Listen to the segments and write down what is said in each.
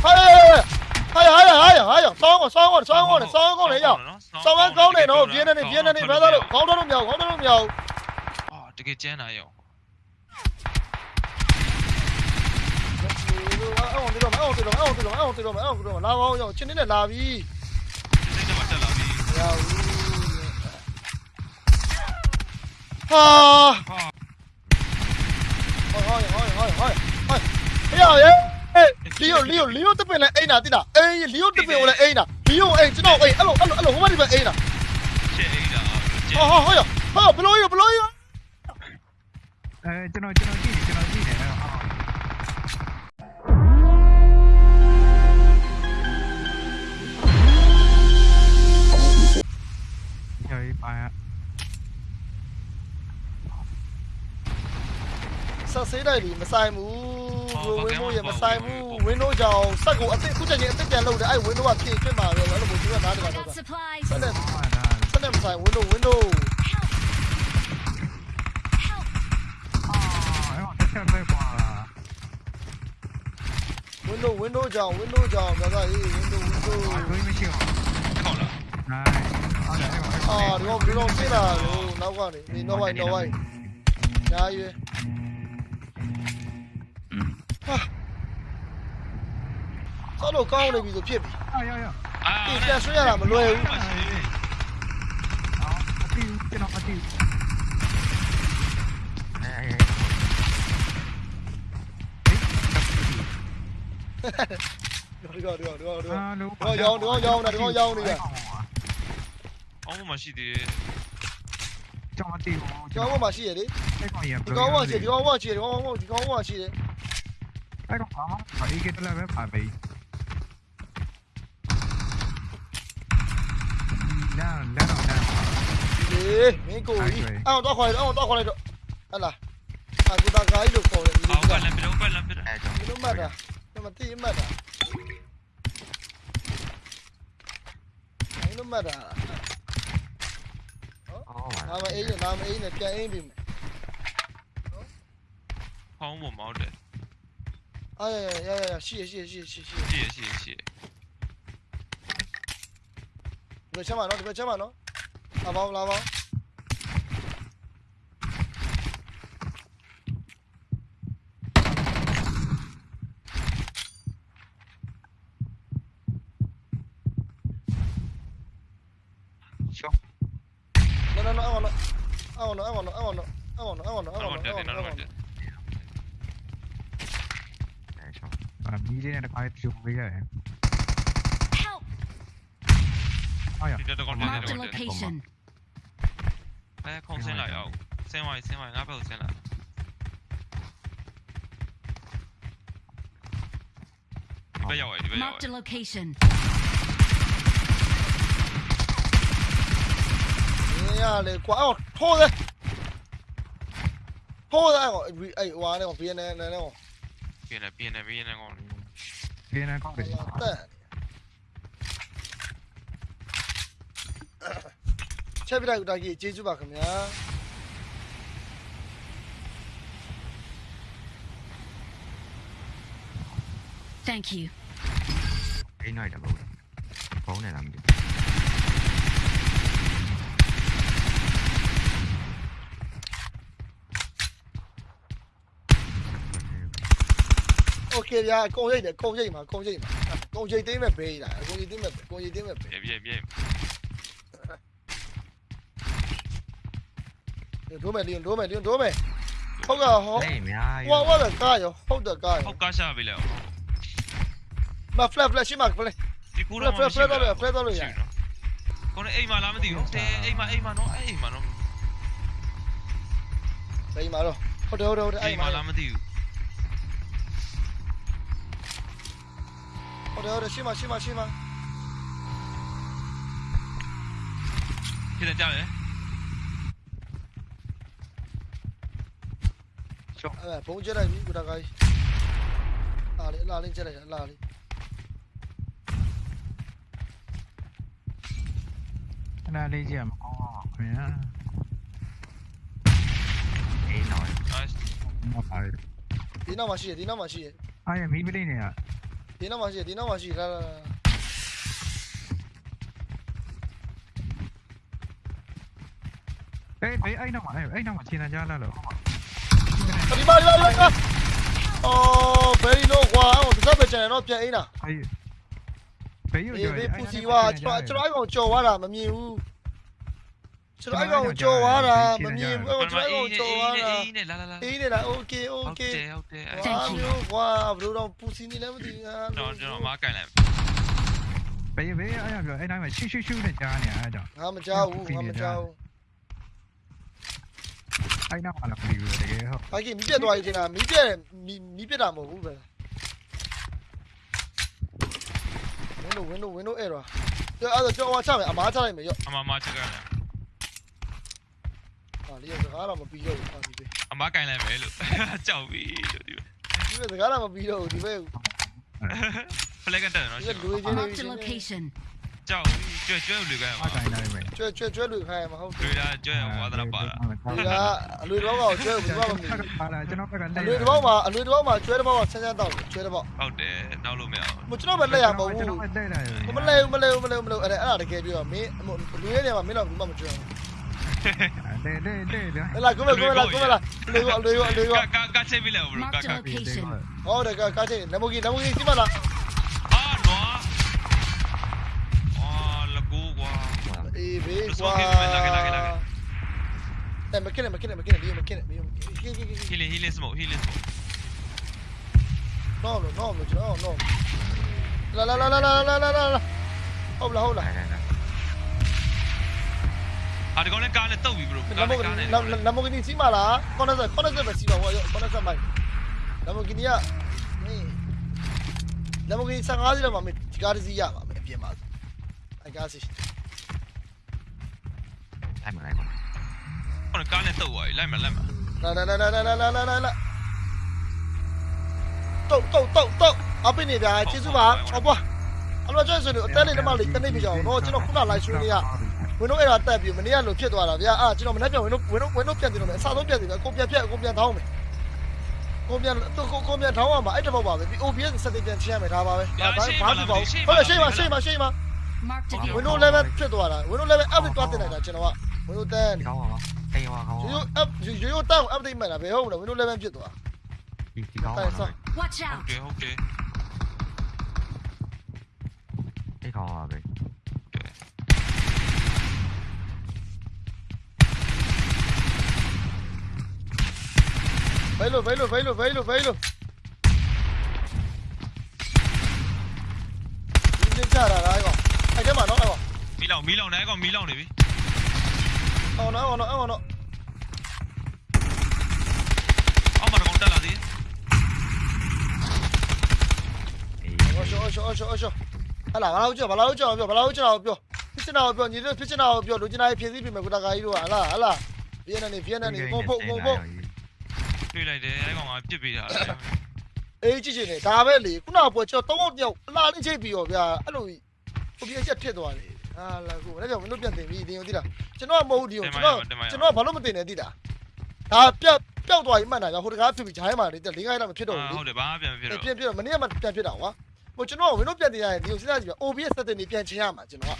哎呀哎呀哎呀哎呀哎呀！双个双个双个的双个的要，双完高的喏，别的的别的的，别的的，高的都瞄，高的都瞄。啊，这个艰难哟。哎，我这种，哎，我这种，哎，我这种，哎，我这种，哎，我这种，拉高要，今天的拉比。今天的拉比。要。啊。 တော်ရဲ့လီယိုလီယိုလီယိုတပင်လည်းအိမ်နာတိတာအေးလီယိုတပင်ကိုလည်းအိမ်နာလီယိုအိမ်ကျွန်တော်အိမ်အဲ့လိုအဲ့လိုအဲ့လိုဟိုဘက်ဒီဘက်အိမ်နာရှေ့အိမ်နာဟောဟောဟောဟောဘလို့ရဘလို့ရအဲကျွန်တော်ကျွန်တော်ကြည့်ကျွန်တော်ကြည့်တယ်ဟောเฮ้ยไปอะซะเสียได้ดิไม่ใส่หมู wenu ya masai mu wenu jao sa ko ate ku janye ate jan lo de ai wenu wa phi twin ma lo ai lo mo ju na de ba sa de sa de masai wenu wenu window window ကြောင် window ကြောင်ဗျာကြီး window window ဘယ်မရှိအောင်ဟုတ်လားနိုင်အော်ဒီတော့ဒီတော့ပြလာလို့နောက်ကနေဒီ no way no way ညာရွေး ဟာဆောက်လို့ကောင်းနေပြီဆိုဖြစ်ပြီဟာရရအာပြန်ဆွဲရတာမလွယ်ဘူးအော်အတီးကျွန်တော်အတီးဒီကောဒီကောဒီကောဒီကောရောင်းဒီကောရောင်းတာဒီကောရောင်းနေတာအောင်မရှိသေးကျွန်တော်တီးကျွန်တော်မရှိရလေဒီကောဝါရှိဒီကောဝါရှိဒီကောဝါရှိဒီကောဝါရှိတယ် အဲ့တော့အာအေးကတလည်းပဲပါပဲလမ်းလမ်းတော့လမ်းလေမင်းကိုကြီးအောင်းတော့ခေါ်လိုက်တော့အောင်းတော့ခေါ်လိုက်တော့ဟဲ့လားအခုတကားကြီးလို့ခေါ်တယ်ဒီလိုကလည်းဘယ်လိုပဲလမ်းပြတယ်အဲ့တော့ဘယ်လိုမှတ်တာမသိမှတ်တာလုံးမှတ်တာဟုတ်နာမအေးနာမအေးနဲ့ပြန်အေးပြီဟောင်းမမောက်တယ် 哎呀呀呀呀谢谢谢谢谢。谢谢谢。谢谢谢谢谢你们了把那个先把那。拿包拉包。行。来来来我来爱我了爱我了爱我了爱我了爱我了爱我了爱我了爱我了了 Para mire na kahit yung kuya eh. Help! Ay, dito to kon dito kon dito. 哎，空先来哦，先来先来，阿伯先来。你不要哎，你不要哎。Mark the location. 哎呀，你挂哦，拖的，拖的，哎我哎哇，你我边呢，你呢我。 ခင်းနေကောင်းတယ်တက်ချက်ပြလိုက်တာကြီးကျေးဇူးပါခင်ဗျာ Thank you. အိမ်နိုင်တယ်မဟုတ်ဘူးဖုန်းနဲ့လားမသိ โอเคဗျာအကုန်ရိတ်တယ်အကုန်ရိတ်မှာအကုန်ရိတ်မှာအကုန်ရိတ်သိမ်းမဲ့ဘေးလာအကုန်ရိတ်သိမ်းမဲ့အကုန်ရိတ်သိမ်းမဲ့ဘေး Bien, bien, bien. ဒိုးမယ်လီယွန်ဒိုးမယ်လီယွန်ဒိုးမယ်ဟုတ်ကဲ့ဟောအေးအများကြီးဟောဟောလည်းကားရောဟုတ်တယ်ကားရော Hop ka sha ပေးလိုက်အောင်မဖလက်ဖလက်ရှိမှာဖလက် ဒီကူတော့ Fred, Fred, Fred တော့လေ Fred တော့လေ ကိုနေအိမ်မှာလားမသိဘူးတဲအိမ်မှာအိမ်မှာနော်အဲ့အိမ်မှာနော်စိမ့်ပါတော့ဟုတ်တယ်ဟုတ်တယ်ဟုတ်တယ်အိအဲ့မ်မှာမှာလားမသိဘူး 好的好的，去嘛去嘛去嘛！现在家人，走。哎，彭姐来，你给大。哪里哪里进来？哪里？哪里去啊？哎！没，你那什么？你那什么？哎呀，没别的呀。 ဒီနောက်မှာရှိရအအားရမီးပလိနေရဒီနောက်မှာရှိဒီနောက်မှာရှိလာလာအေးဘေးအဲ့နောက်မှာအဲ့နောက်မှာခြေတန်းကြားလာလို့ဒီမှာဒီမှာဒီမှာအော် very low ကွာအဲ့တော့တစ်စက်ပဲကျန်တော့ပြန်အိန်းတာအေးဘေးရအေးကျော်ဘေးပူစီဝါကျွန်တော်ကျွန်တော်အဲ့ကောင်ကြော်သွားတာမမြင်ဘူး ကျွန်တော်အဲ့ကောင်ကြော်သွားတာမမြင်ဘူးကျွန်တော်အဲ့ကောင်ကြော်သွားတာအေးနဲ့လာလာလာအေးနေတာ okay ဟုတ် okay တယ်ဟုတ်တယ် Thank အာ you မျိုးကွာဘယ်လိုတော့ပူစီနေလဲမသိဘူးငါကျွန်တော်ကျွန်တော်မကင်လိုက်ဘေးဘေးအဲ့ရပြောအဲ့တိုင်းမှာရှူရှူရှူနဲ့ကြားနေအဲ့ကြောင့်ငါမကြောက်ဘူးငါမကြောက်ဘူးအဲ့နောက်မှာလည်းပြီးပြီတကယ်ဟုတ်ဘာကြီးမီးပြတ်သွားပြီတင်တာမီးပြတ်မီးမီးပြတ်တာမဟုတ်ဘူးပဲ window window window error ကြောက်အဲ့တော့ကြောက်အောင်ချမယ်အမားချလိုက်မယ်ရော့အမမချက်ကြတယ် ဟာလေးစကားတော့မပြီးတော့ဘူးပါဒီပဲအမကင်လိုက်မယ်လို့ကြောက်ပြီလို့ဒီဒီပဲစကားတော့မပြီးတော့ဘူးဒီပဲဖလက်ကန်တက်တယ်နော်ဒီရှင်လူချင်း Marked a လေး location. ကြောက်ကျွဲကျွဲလူကန်အားတိုင်းလိုက်မယ်ကျွဲကျွဲကျွဲလူခိုင်းမှာဟုတ်တယ်တွေ့တာကျွဲဝါသနာပါတာဒီကအလွေတော့ကောင်ကျွဲဘူးဘာမှမမြင်ပါလာကျွန်တော်ဘက်ကအလွေတော့မှာအလွေတော့မှာကျွဲတော့ဆန်းဆန်းတော့ကျွဲတော့ဟုတ်တယ်နောက်လို့မရဘူးမကျွန်တော်ပဲလက်ရမဟုတ်ကျွန်ဘူးတော်ပဲတဲ့တယ်မလဲဘူးမလဲဘူးမလဲဘူးမလဲဘူးအဲ့ဒါအဲ့ဒါတကယ်ပြောမင်းလူရဲ့နေရာမှာမင်းတော့ဘူးမှမကျွဲဘူး Đây là cứ về cứ về là cứ về là đừng gọi đừng gọi đừng gọi. Cá cá chơi bị lẹo rồi cá cá. Ô đây cá cá chơi ném một ghi ném một ghi chứ mà là. À nó. À là cú quá. Ý bị quá. Đây mà kia này mà kia này mà kia này đi mà kia này đi mà kia kia kia. Healing healing smoke smoke. No no no no no. La la la la la la la la la. Hold la hold la. အာဒီကောင်လည်းကားလည်းတုတ်ပြီဘရိုနမိုနမိုကနီစီးမလားကောနဆက်ကောနဆက်ပဲစီးပါဘောကောနဆက်မိုက်နမိုကနီကမင်းနမိုကနီ15စီးတော့မှမင်းဒီကားတစ်စီးရပါမယ်အပြင်ပါအဲကားစီးလိုက်မလိုက်မကောနကားလည်းတုတ်သွားပြီလိုက်မလိုက်မလာလာလာလာလာလာလာလာတုတ်တုတ်တုတ်တုတ်အပိနေပြာကျေးဇူးပါဟောပွားအလိုကျွဲဆိုလို့အတန်းလေးတမလေးတနေ့ပြကြအောင်နော်ကျွန်တော်ခုန live stream လေးက ဝင်းတို့အဲ့ဒါတက်ပြီးမနေ့ကလိုဖြစ်သွားတာဗျာအာကျွန်တော်မနေ့ကဝင်းတို့ဝင်းတို့ဝင်းတို့ပြန်ပြီးတော့မယ်အစားဆုံးပြန်ပြီးမယ်ကိုပြန်ပြက်ကိုပြန်ထောင်းမယ်ကိုပြန်ကိုကိုပြန်ထောင်းရမှာအဲ့တဘောပါပဲဒီ OBS စက်တင်ပြန်ချင်ရမယ်ဒါပါပဲဒါဘာဘာဖြစ်ပါဘူးဟုတ်တယ်ရှိပါရှိပါရှိပါ Window level ဖြစ်သွားတာ Window level update တွားတင်လိုက်တာကျွန်တော်က Window 10ကောင်းပါပါတေးပါကောင်းပါရိုးရိုး up ရိုးရိုးတောင်း update မှတ်တာဘယ်ဟုတ်မလဲ Window level ဖြစ်သွားဒီဒီကောင်းပါ Watch out Okay okay တေးကောင်းပါပဲ Velo, velo, velo, velo, velo. Đi lên chả là ai còn. Anh chết mà nó ai còn. Mí lòng, mí lòng này còn mí lòng này đi. Ông nó, ông nó, ông nó. Ông mà nó còn tên là gì? Ôi trời, ôi trời, ôi trời, ôi trời. Anh là bao chưa, bao chưa, bao chưa, bao chưa. စ်နာကိုပြောညီတို့ဖြစ်ချင်တာကိုပြောလူချင်တာဖြည့်ဆည်းပြင်မယ်ကိုတကာကြီးတို့ဟာလားဟာလားဗီယက်နမ်နေဗီယက်နမ်နေပုံပုံပုံပုံ တွေ့လိုက်တယ်အဲ့ကောင်ကပြစ်ပေးတာအေးကြည့်ချင်တယ်ဒါပဲလေခုနကပွဲကျော်သုံးယောက်အလားလေးချိတ်ပြီးရောဗျာအဲ့လိုကိုပြည့်ချက်ဖြစ်သွားတယ်ဟာလာကိုလည်းကြောင့်မင်းတို့ပြန်တင်ပြီးတင်ရောသိလားကျွန်တော်မဟုတ်ဒီကိုကျွန်တော်ကျွန်တော်ဘာလို့မတင်နေသိလားဒါပြက်ပျောက်သွားရင်မှန်တာကြောင့်ဟိုတကားဖြစ်ပြီးဂျိုင်းမှာလေ၄ခိုင်းတော့မဖြစ်တော့ဘူးလေဟုတ်တယ်ဘာမှပြန်မဖြစ်တော့ပြန်ပြတော့မနေ့ကမှပြန်ဖြစ်တာကွာဟိုကျွန်တော်ဝင်းတို့ပြန်တင်ရရင်ဒီကိုစဉ်းစားကြည့်ပါ OBS စက်တင်နေပြန်ချင်ရမှာကျွန်တော်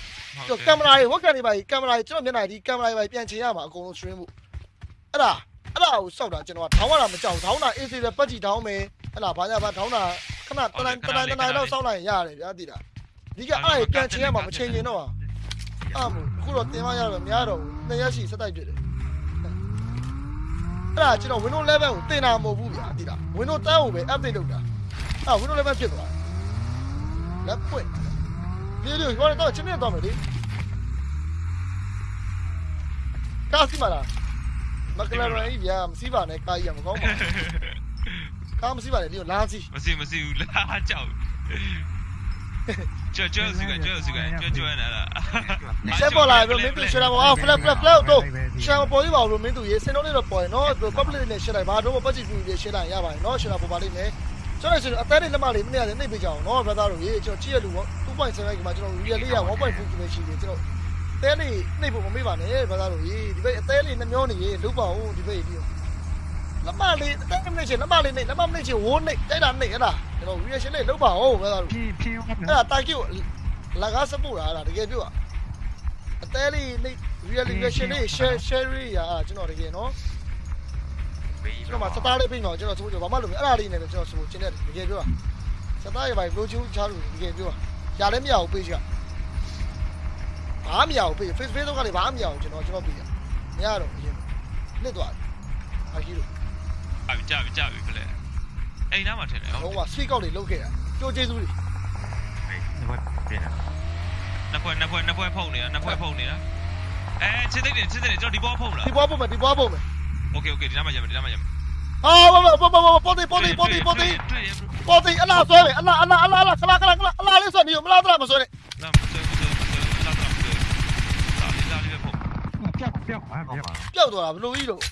ကကင်မရာတွေဝက်ကန်တွေပါကင်မရာတွေကျွန်တော်မျက်နှာဒီကင်မရာတွေပါပြန်ချင်ရမှာအကုန်လုံး stream ဖို့အဲ့ဒါ အဲ့ဒါကိုစောက်တာကျွန်တော်ကထောင်းရတာမကြောက်ထောင်းတာ AC ပဲပတ်ကြည့်ထောင်းမယ်အဲ့ဒါဘာညာဘာထောင်းတာခဏတနိုင်တနိုင်တနိုင်တော့စောက်လိုက်ရင်ရတယ်ဗျာတိတာဒီကအဲ့ဒါပြန်ချင်ရမှာမချင်ချင်တော့အာမို့အခုတော့တင်မရတော့မများတော့ဘူးနှစ်ရက်ရှိစက်တိုက်ပြစ်တယ်အဲ့ဒါကျွန်တော် Windows 11ကိုတင်တာမဟုတ်ဘူးဗျာတိတာ Windows 10ကိုပဲ update လုပ်တာအာ Windows 11ဖြစ်သွားလက်ပွင့်ဒီလိုဟိုတော့ချင်းနေတော့မယ်လေကားစီမလား မကလာရိုင်းဗျာမစီးပါနဲ့ကားကြီးကမကောင်းပါဘူးကားမစီးပါနဲ့ဒီကိုလာစီးမစီမစီဘူးလားကြောက်ကျွတ်ကျွတ်စီကကျွတ်စီကကျွတ်ကျွတ်နေတာဆက်ပေါ်လာပြီမင်းတို့ရှယ်တာပေါ့အာ flat flat flat တော့ရှယ်ပေါ်ပြီးပါလို့မင်းတို့ရေစင်တော့လေးတော့ပေါ်ရင်နော် public နဲ့ရှယ်လိုက်ပါတော့ပတ်ကြည့်ပြီးရှယ်လိုက်ရပါတယ်နော်ရှယ်တာပေါ်ပါလိမ့်မယ်ကျွန်တော်ရှင်အသက်လေးလက်မလေးမနေ့ကလည်းနှိပ်ပေးကြအောင်နော် brother တို့ရေကျွန်တော်ကြည့်ရလူ2.7ကမှကျွန်တော် real လေးရ1.2 GB ရှိတယ်ကျွန်တော်အ သဲလေးနှိပ်ဖို့မမေ့ပါနဲ့ဘာသာလို့ကြီးဒီဘက်အသဲလေးနှမျောနေရေလုပါဦးဒီဘက်ကြီးလက်မလေးအသဲမနှိပ်ချင်လက်မလေးနှိပ်လက်မနှိပ်ချင်ဝိုးနှိပ်တိုက်တာနှိပ်ဟဲ့လားကျွန်တော် reaction လေးလုပါဦးဘာသာလို့ဖြီးဖြီးအဲ့ဒါတာကီကိုလက်ကားစပို့တာလားတကယ်ပြောအသဲလေးနှိပ် reaction လေး share share ရာကျွန်တော်တကယ်နော်ကျွန်တော်မှာစတားလေးပြင်တော့ကျွန်တော်ဆိုကြဘာမှလုပ်ဘူးအဲ့ဒါလေးနဲ့ကျွန်တော်ဆိုချင်တယ်တကယ်ပြောစတားရဲ့ဘိုင်ဘလိုချူချားလို့တကယ်ပြောရလည်းမရဘူးပေးချင် ဘာမရဘူး page face facebook ကနေဘာမရဘူးကျွန်တော်ကျွန်တော်ပြရမရတော့အရင်လစ်သွားအာကြီးလို့ ကြာပြီကြာပြီကြာပြီဖလဲအိမ်သားမှာထင်တယ်ဟုတ် လုံးဝ sweet ကောက်တွေလုတ်ခဲ့တာကြိုကျေးဇူးတွေ ဒီဘက်ပြန်တာ နှစ်ဖွဲနှစ်ဖွဲနှစ်ဖွဲဖုန်နေတာနှစ်ဖွဲဖုန်နေတာအဲချစ်တဲ့ချစ်တဲ့ကျွန်တော်ဒီဘောဖုန်လား ဒီပွားပုံမယ်ဒီပွားပုံမယ် โอเคโอเคဒီနားမှာရမယ်ဒီနားမှာရမယ် အာဘောဘောဘောဘောပေါ်တီပေါ်တီပေါ်တီပေါ်တီ တွေ့ရ ပေါ်တီအလားဆွဲမယ်အလားအလားအလားအလားခလာခလာခလာအလားလေးဆွဲနေရောမလားတော့မဆွဲနဲ့ လာမဆွဲမဆွဲမဆွဲ ပြောက်ပြောက်ပါဟုတ်ပြောက်ပါပျောက်သွားတာဘလို့ကြီးလို့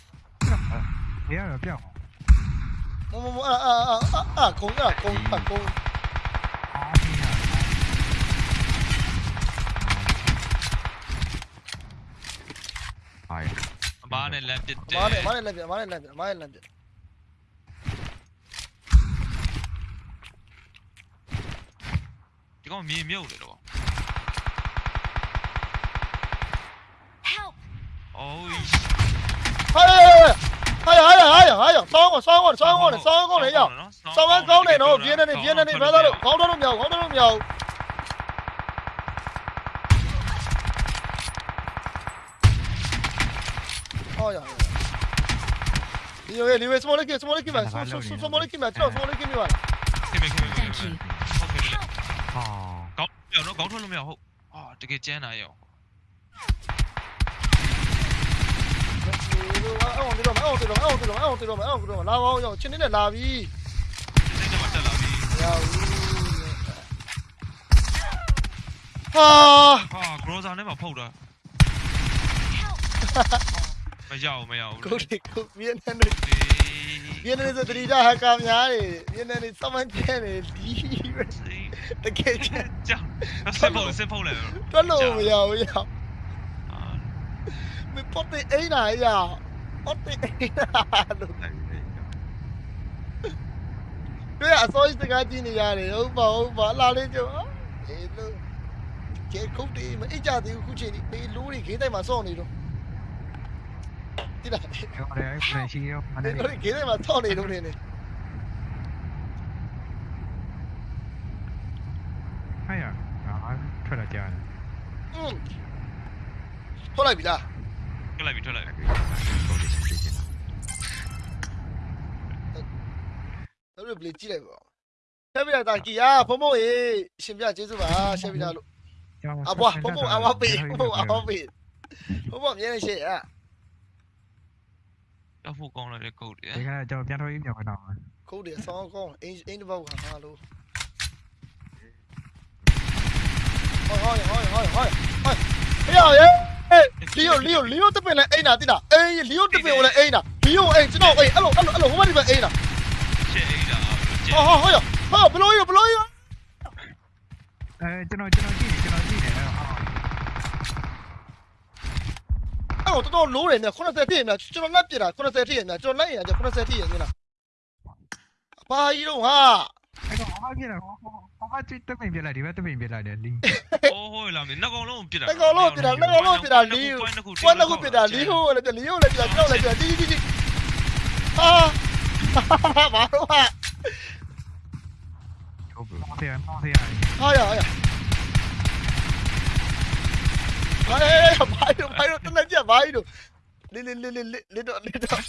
ဘယ်ရပြောက်မမမအာအာအာအာကုန်းရကုန်းကုန်းအာဒီဟာပါအမားနဲ့လမ်းပစ်တယ်မားနဲ့မားနဲ့လက်ပြမားနဲ့လက်ပြမားနဲ့လက်ပြဒီကောင်မြေမြုပ်နေတော့ အိုးဟဲ့ဟဲ့ဟဲ့ဟဲ့ဟဲ့ဆောင်းကောဆောင်းကောဆောင်းကောဆောင်းကောလေရောက်ဆောင်းကောကောင်းနေတော့ပြင်းနေနေပြင်းနေနေဘယ်သားလို့ခေါင်းတော့လို့မရခေါင်းတော့လို့မရဘူးဟောရဒီရောလေဝေစမောလေးကစမောလေးကမစစစမောလေးကမကျွန်တော်စမောလေးကမပါခင်ဗျခင်ဗျ Thank you. ဟုတ်ကဲ့ Help! ဟောကောင်းပြောနော်ကောင်းထွက်လို့မရဟုတ်အာတကယ်ကျန်းတာရောအော်ဒီတော့အော်ဒီတော့အော်ဒီတော့အော်ဒီတော့အော်ဒီတော့လာပါဦးရောက်ချင်းနေနဲ့လာပြီစိတ်ထဲမှာတက်လာပြီရဘူးဟာဟာဂရိုဇာနဲ့မှဖုတ်တာ Help! မရအောင်မရအောင်ကိုဒီကိုဗီယက်နမ်နေဗီယက်နမ်ဆိုတတိယဟက်ကာများနေဗီယက်နမ်နေစမန်ကျန်နေဒီတကယ်ကျန်ကြောင်စစ်ဖုတ်စစ်ဖုတ်လဲတွက်လို့မရဘူးရောက် မပတ်တဲ့အိမ်နာရောက်ပတ်တဲ့အိမ်နာလို့တွေ့အစိုးရစကားကြည့်နေရတယ်ဟုတ်ပါဟုတ်ပါလာလေးကျော်အေးလို့ကျေခုတ်တယ်မအိတ်ကြသေးဘူးခုချိန်ဒီဘေးလိုးတွေခေးတိုင်းမှာစောင့်နေတော့တိလာတ ထွက်လိုက်ပြီထွက်လိုက်ပြီဟုတ်တယ်ပြေးချင်တာတော်တော်ပြေးကြည့်လိုက်ပါဆက်ပြတာကီယာဖုံဖုံရေရှင်ပြကျေးဇူးပါဆက်ပြတာလို့အဘွားဖုံဖုံအဝပေးဖုံဖုံအဝပေးဖုံဖုံမြဲနေရှေ့อ่ะတော့ဖို့ကောင်းလိုက်တဲ့ကုတ်တယ်ဒီကကျွန်တော်ပြန်ထွက်ရေးမြောက်တော့ကုတ်တယ်ဆောင်းကောင်းအင်းအင်းတစ်ပုတ်ခါငါလို့ဟောဟောဟောဟောဟောဟောဟေးရယ် လီယိုလီယိုလီယိုတပင်လည်းအိမ်နာတိတာအေးလီယိုတပင်ကိုလည်းအိမ်နာလီယိုအိမ်ကျွန်တော်အိမ်အဲ့လိုအဲ့လိုအဲ့လိုဟိုဘက်ဒီဘက်အိမ်နာရှေ့အိဒါကျဟောဟောဟောဟောဘလို့ရဘလို့ရအဲကျွန်တော်ကျွန်တော်ကြည့်ကျွန်တော်ကြည့်တယ်ဟာအဲ့တော့တော်တော်လိုးတယ်မြ80တိရမြကျွန်တော်လက်ပြတာ80တိရမြကျွန်တော်လက်ရ80တိရမြလားဘာကြီးတော့ဟာ အဲ့တော့ဟာပြတယ်ဟောဟောချစ်တပင်ပြလိုက်ဒီဘက်တပင်ပြလိုက်တယ်လင်းအိုးဟိုလာမင်းနှကောင်လုံးပြစ်တာတကောင်လုံးပြတာတကောင်လုံးပြတာလီယိုကွန်းတခုပြတာလီယိုလည်းပြလီယိုလည်းပြကျွန်တော်လည်းပြတီးတီးတီးဟာဘာလို့ဟာဟုတ်ပြီမောင်ဆရာမောင်ဆရာဟာရဟာရဘာလဲဘာလို့ဘာလို့တနေ့ပြဘာလို့လေလေလေလေလေတော့လေတော့